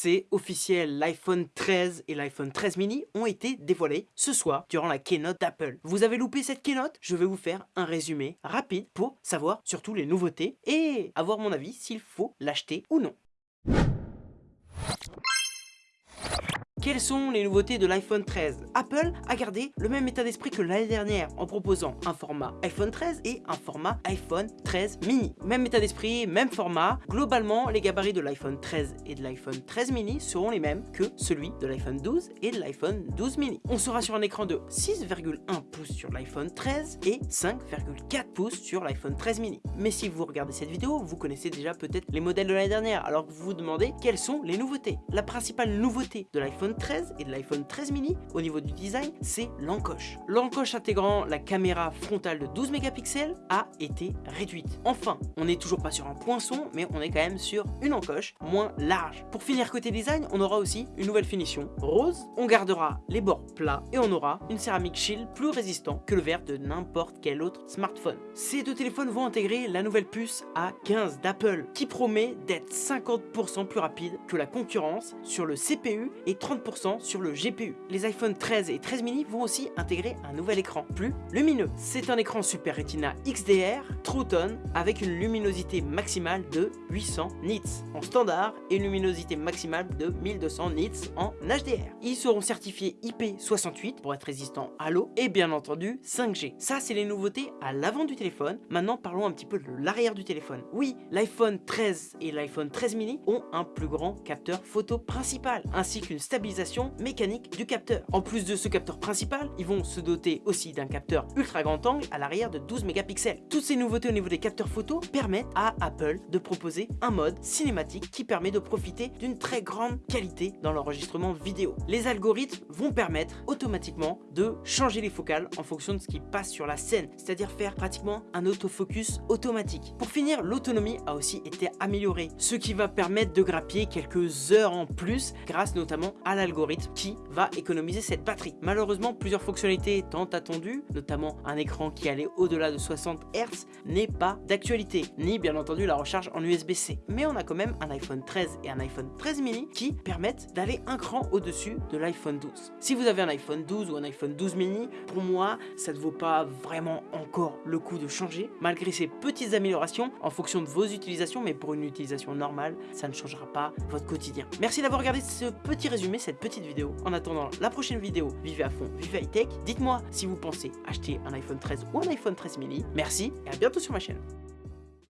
C'est officiel, l'iPhone 13 et l'iPhone 13 mini ont été dévoilés ce soir durant la keynote d'Apple. Vous avez loupé cette keynote? Je vais vous faire un résumé rapide pour savoir surtout les nouveautés et avoir mon avis s'il faut l'acheter ou non. Quelles sont les nouveautés de l'iPhone 13 Apple a gardé le même état d'esprit que l'année dernière en proposant un format iPhone 13 et un format iPhone 13 mini. Même état d'esprit, même format. Globalement, les gabarits de l'iPhone 13 et de l'iPhone 13 mini seront les mêmes que celui de l'iPhone 12 et de l'iPhone 12 mini. On sera sur un écran de 6,1 pouces sur l'iPhone 13 et 5,4 pouces sur l'iPhone 13 mini. Mais si vous regardez cette vidéo, vous connaissez déjà peut-être les modèles de l'année dernière, alors que vous vous demandez quelles sont les nouveautés. La principale nouveauté de l'iPhone 13 et de l'iPhone 13 mini au niveau du design, c'est l'encoche. L'encoche intégrant la caméra frontale de 12 mégapixels a été réduite. Enfin, on n'est toujours pas sur un poinçon, mais on est quand même sur une encoche moins large. Pour finir côté design, on aura aussi une nouvelle finition rose. On gardera les bords plats et on aura une céramique shield plus résistant que le verre de n'importe quel autre smartphone. Ces deux téléphones vont intégrer la nouvelle puce A15 d'Apple qui promet d'être 50% plus rapide que la concurrence sur le CPU et 30% sur le GPU. Les iPhone 13 et 13 mini vont aussi intégrer un nouvel écran plus lumineux. C'est un écran Super Retina XDR True Tone avec une luminosité maximale de 800 nits en standard et une luminosité maximale de 1200 nits en HDR. Ils seront certifiés IP68 pour être résistants à l'eau et bien entendu 5G. Ça c'est les nouveautés à l'avant du téléphone. Maintenant parlons un petit peu de l'arrière du téléphone. Oui, l'iPhone 13 et l'iPhone 13 mini ont un plus grand capteur photo principal ainsi qu'une mécanique du capteur. En plus de ce capteur principal, ils vont se doter aussi d'un capteur ultra grand angle à l'arrière de 12 mégapixels. Toutes ces nouveautés au niveau des capteurs photo permettent à Apple de proposer un mode cinématique qui permet de profiter d'une très grande qualité dans l'enregistrement vidéo. Les algorithmes vont permettre automatiquement de changer les focales en fonction de ce qui passe sur la scène, c'est-à-dire faire pratiquement un autofocus automatique. Pour finir, l'autonomie a aussi été améliorée, ce qui va permettre de grappiller quelques heures en plus grâce notamment à l'algorithme qui va économiser cette batterie. Malheureusement, plusieurs fonctionnalités tant attendues, notamment un écran qui allait au-delà de 60 Hz, n'est pas d'actualité, ni bien entendu la recharge en USB-C. Mais on a quand même un iPhone 13 et un iPhone 13 mini qui permettent d'aller un cran au-dessus de l'iPhone 12. Si vous avez un iPhone 12 ou un iPhone 12 mini, pour moi, ça ne vaut pas vraiment encore le coup de changer, malgré ces petites améliorations en fonction de vos utilisations, mais pour une utilisation normale, ça ne changera pas votre quotidien. Merci d'avoir regardé ce petit résumé, petite vidéo. En attendant la prochaine vidéo, vivez à fond, vivez high tech. Dites-moi si vous pensez acheter un iPhone 13 ou un iPhone 13 mini. Merci et à bientôt sur ma chaîne.